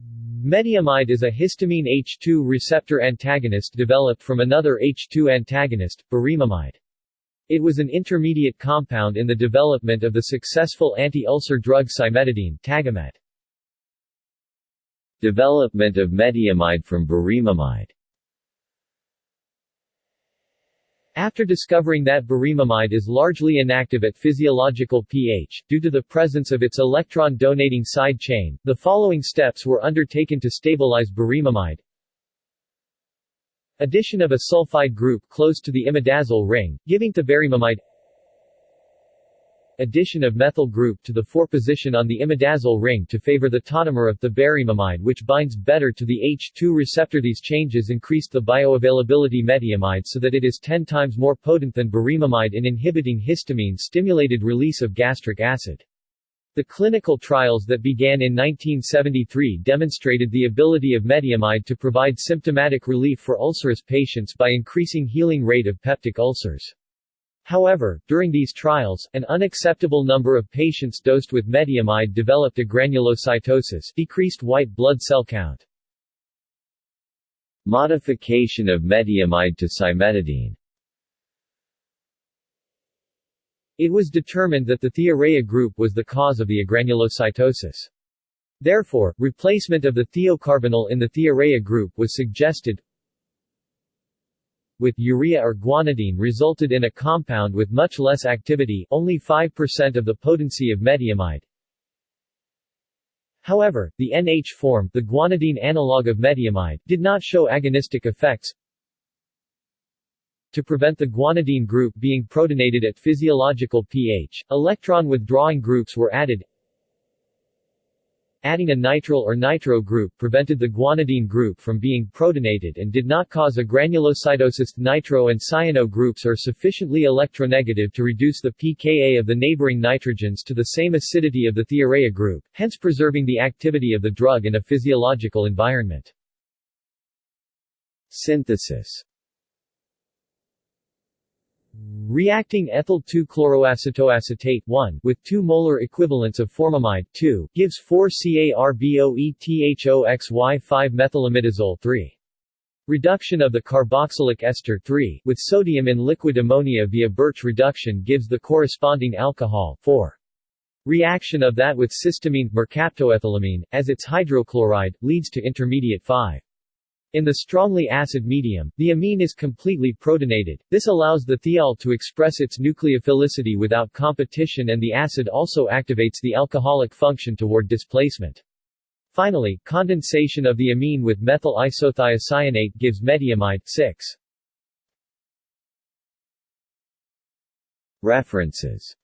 Metiamide is a histamine H2 receptor antagonist developed from another H2 antagonist, burimamide. It was an intermediate compound in the development of the successful anti-ulcer drug cimetidine Tagamet. Development of metiamide from burimamide After discovering that burimamide is largely inactive at physiological pH, due to the presence of its electron-donating side chain, the following steps were undertaken to stabilize burimamide. Addition of a sulfide group close to the imidazole ring, giving to thiaburimamide addition of methyl group to the 4 position on the imidazole ring to favor the tautomer of thiaburimamide which binds better to the H2 receptor. These changes increased the bioavailability metiamide so that it is 10 times more potent than burimamide in inhibiting histamine-stimulated release of gastric acid. The clinical trials that began in 1973 demonstrated the ability of metiamide to provide symptomatic relief for ulcerous patients by increasing healing rate of peptic ulcers. However, during these trials, an unacceptable number of patients dosed with metiamide developed agranulocytosis decreased white blood cell count. Modification of metiamide to cimetidine It was determined that the thiourea group was the cause of the agranulocytosis. Therefore, replacement of the thiocarbonyl in the thiourea group was suggested, with urea or guanidine resulted in a compound with much less activity only 5% of the potency of metiamide. However, the NH form the guanidine analog of metiamide did not show agonistic effects. To prevent the guanidine group being protonated at physiological pH, electron withdrawing groups were added Adding a nitrile or nitro group prevented the guanidine group from being protonated and did not cause agranulocytosis. Nitro and cyano groups are sufficiently electronegative to reduce the pKa of the neighboring nitrogens to the same acidity of the thiourea group, hence preserving the activity of the drug in a physiological environment. Synthesis Reacting ethyl 2-chloroacetoacetate 1 with 2 molar equivalents of formamide 2 gives 4 CARBOETHOXY5-methylimidazole 3. Reduction of the carboxylic ester 3 with sodium in liquid ammonia via Birch reduction gives the corresponding alcohol 4. Reaction of that with cysteamine mercaptoethylamine, as its hydrochloride, leads to intermediate 5. In the strongly acid medium, the amine is completely protonated. This allows the thiol to express its nucleophilicity without competition and the acid also activates the alcoholic function toward displacement. Finally, condensation of the amine with methyl isothiocyanate gives metiamide 6. References